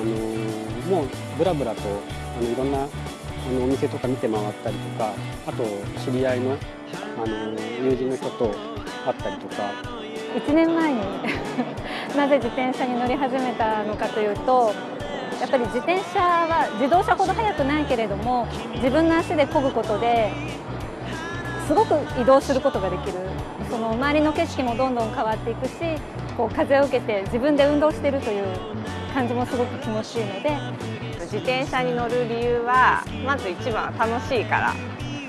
あのもうぶらぶらとあのいろんなあのお店とか見て回ったりとかあと知り合いのあの友人の人と会ったりとか。1年前に なぜ自転車に乗り始めたのかというとやっぱり自転車は自動車ほど速くないけれども自分の足で漕ぐことですごく移動することができる。その周りの景色もどんどん変わっていくしこう風を受けて自分で運動しているという感じもすごく気持ちいいので自転車に乗る理由はまず一番は楽しいから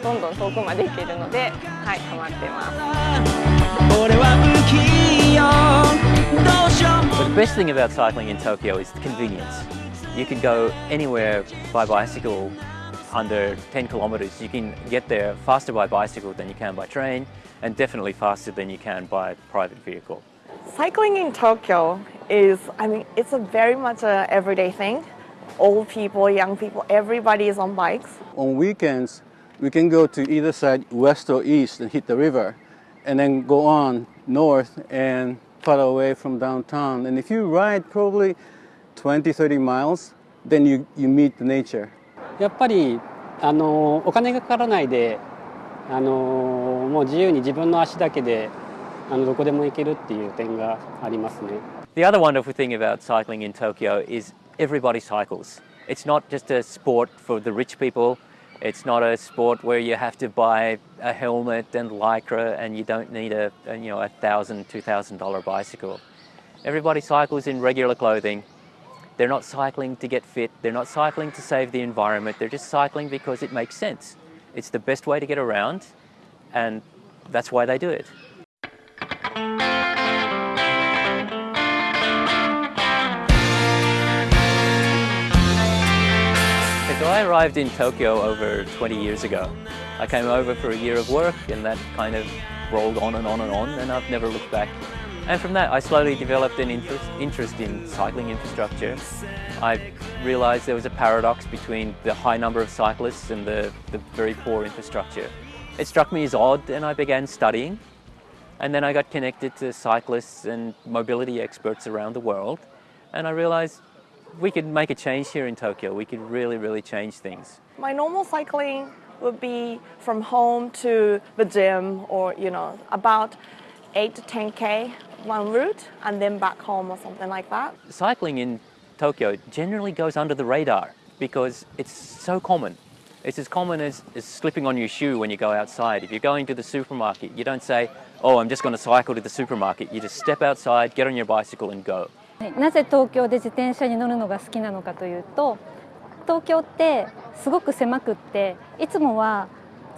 どんどん遠くまで行けるのではいハマってます The best thing about cycling in Tokyo is the convenience. You can go anywhere by bicycle under 10 kilometers. You can get there faster by bicycle than you can by train and definitely faster than you can by private vehicle. Cycling in Tokyo is, I mean, it's a very much a everyday thing. Old people, young people, everybody is on bikes. On weekends, we can go to either side, west or east, and hit the river, and then go on north and far away from downtown. And if you ride probably 20, 30 miles, then you, you meet the nature. やっぱりあのお金がかからないであのもう自由に自分の足だけで あのどこでも行けるっていう点がありますね。 The other wonderful thing about cycling in Tokyo is everybody cycles. It's not just a sport for the rich people. It's not a sport where you have to buy a helmet and lycra and you don't need a, a you know a thousand, two thousand dollar bicycle. Everybody cycles in regular clothing. They're not cycling to get fit. They're not cycling to save the environment. They're just cycling because it makes sense. It's the best way to get around, and that's why they do it. I arrived in Tokyo over 20 years ago. I came over for a year of work and that kind of rolled on and on and on and I've never looked back. And from that I slowly developed an interest, interest in cycling infrastructure. I realized there was a paradox between the high number of cyclists and the, the very poor infrastructure. It struck me as odd and I began studying and then I got connected to cyclists and mobility experts around the world and I realized we could make a change here in Tokyo. We could really, really change things. My normal cycling would be from home to the gym or, you know, about 8 to 10k one route and then back home or something like that. Cycling in Tokyo generally goes under the radar because it's so common. It's as common as, as slipping on your shoe when you go outside. If you're going to the supermarket, you don't say, oh, I'm just going to cycle to the supermarket. You just step outside, get on your bicycle and go. なぜ東京で自転車に乗るのが好きなのかというと東京ってすごく狭くっていつもは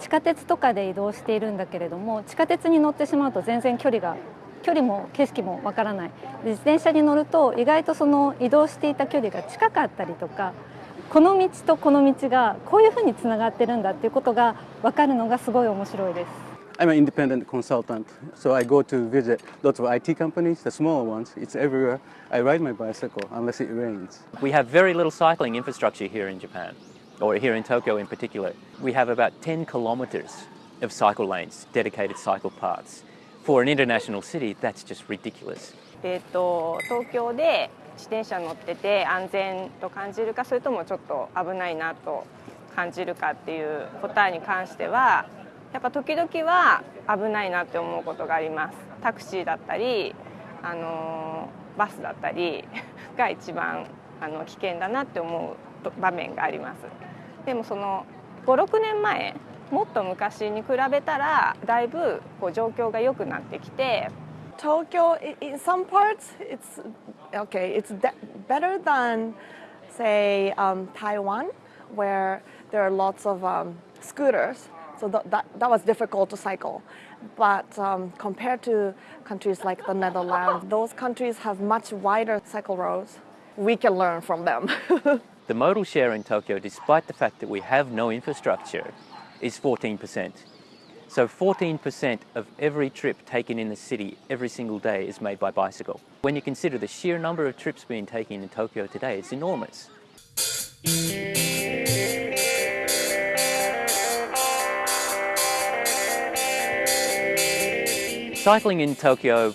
地下鉄とかで移動しているんだけれども地下鉄に乗ってしまうと全然距離が距離も景色もわからない自転車に乗ると意外とその移動していた距離が近かったりとかこの道とこの道がこういうふうにつながってるんだっていうことが分かるのがすごい面白いです。I'm an independent consultant, so I go to visit lots of IT companies, the smaller ones. It's everywhere. I ride my bicycle unless it rains. We have very little cycling infrastructure here in Japan, or here in Tokyo in particular. We have about 10 kilometers of cycle lanes, dedicated cycle paths. For an international city, that's just ridiculous. えっと東京で自転車乗ってて安全と感じるかそれともちょっと危ないなと感じるかっていう答えに関しては やっぱ時々は危ないなって思うことがありますタクシーだったりあのバスだったり が一番あの危険だなって思う場面がありますでもその56年前もっと昔に比べたらだいぶこう状況が良くなってきて Tokyo, in some parts, it's okay. It's better than, say, um, Taiwan, where there are lots of um, scooters. So th- that that was difficult to cycle. But um, compared to countries like the Netherlands, those countries have much wider cycle roads. We can learn from them. The modal share in Tokyo, despite the fact that we have no infrastructure, is 14%. So 14% of every trip taken in the city every single day is made by bicycle. When you consider the sheer number of trips being taken in Tokyo today, it's enormous. Cycling in Tokyo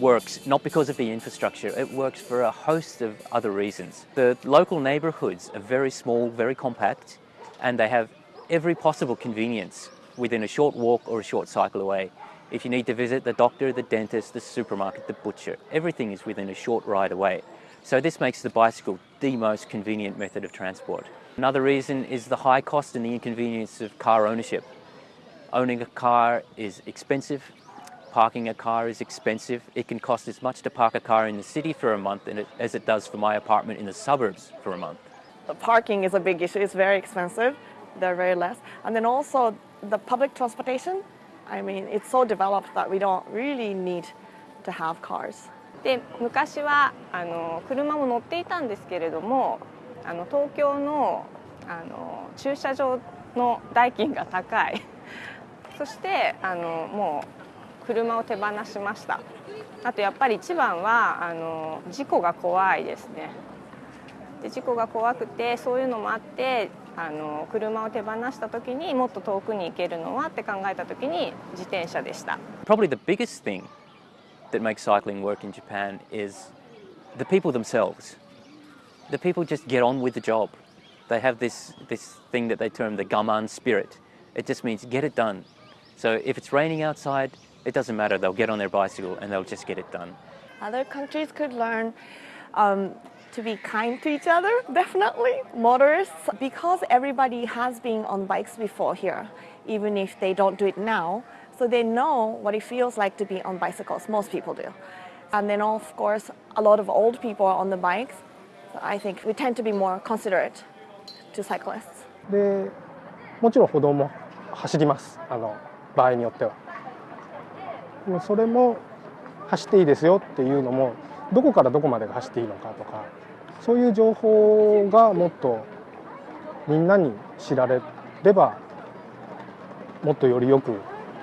works not because of the infrastructure, it works for a host of other reasons. The local neighbourhoods are very small, very compact, and they have every possible convenience within a short walk or a short cycle away. If you need to visit the doctor, the dentist, the supermarket, the butcher, everything is within a short ride away. So this makes the bicycle the most convenient method of transport. Another reason is the high cost and the inconvenience of car ownership. Owning a car is expensive, parking a car is expensive. It can cost as much to park a car in the city for a month as it does for my apartment in the suburbs for a month. The parking is a big issue. It's very expensive. They're very less. And then also the public transportation. I mean, it's so developed that we don't really need to have cars. で昔はあの車も乗っていたんですけれどもあの東京のあの駐車場の代金が高いそしてあのもう 車を手放しましたあとやっぱり一番はあの事故が怖いですねで事故が怖くてそういうのもあってあの車を手放した時にもっと遠くに行けるのはって考えた時に自転車でした Probably the biggest thing that makes cycling work in Japan is the people themselves. The people just get on with the job. They have this, this thing that they term the gaman spirit. It just means get it done. So if it's raining outside, it doesn't matter. They'll get on their bicycle and they'll just get it done. Other countries could learn um, to be kind to each other, definitely. Motorists, because everybody has been on bikes before here, even if they don't do it now, so they know what it feels like to be on bicycles. Most people do. And then, of course, a lot of old people are on the bikes. So I think we tend to be more considerate to cyclists. でもちろん歩道も走りますあの場合によっては でもそれも走っていいですよっていうのもどこからどこまでが走っていいのかとかそういう情報がもっとみんなに知られればもっとよりよく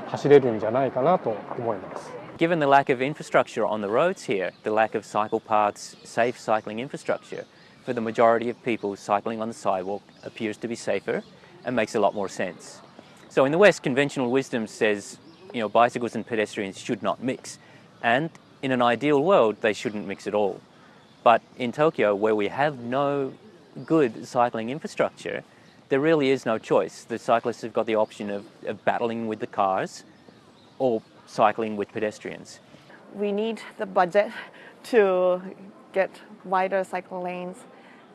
走れるんじゃないかなと思います。Given the lack of infrastructure on the roads here, the lack of cycle paths, safe cycling infrastructure, for the majority of people, cycling on the sidewalk appears to be safer and makes a lot more sense. So in the West, conventional wisdom says, you know, bicycles and pedestrians should not mix. And in an ideal world, they shouldn't mix at all. But in Tokyo, where we have no good cycling infrastructure, there really is no choice. The cyclists have got the option of, of battling with the cars or cycling with pedestrians. We need the budget to get wider cycle lanes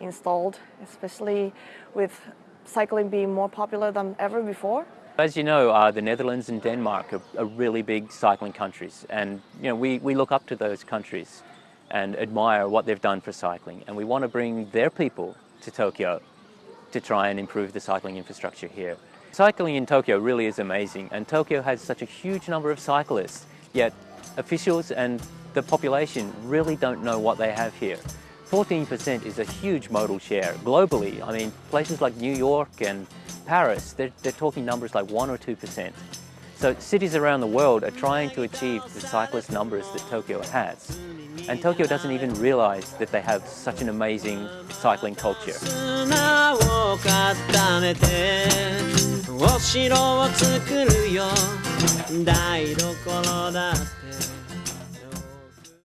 installed, especially with cycling being more popular than ever before. As you know, uh, the Netherlands and Denmark are, are really big cycling countries, and you know we, we look up to those countries and admire what they've done for cycling, and we want to bring their people to Tokyo to try and improve the cycling infrastructure here. Cycling in Tokyo really is amazing, and Tokyo has such a huge number of cyclists, yet officials and the population really don't know what they have here. 14% is a huge modal share globally. I mean, places like New York and Paris, they're, they're talking numbers like 1 or 2%. So cities around the world are trying to achieve the cyclist numbers that Tokyo has. And Tokyo doesn't even realize that they have such an amazing cycling culture.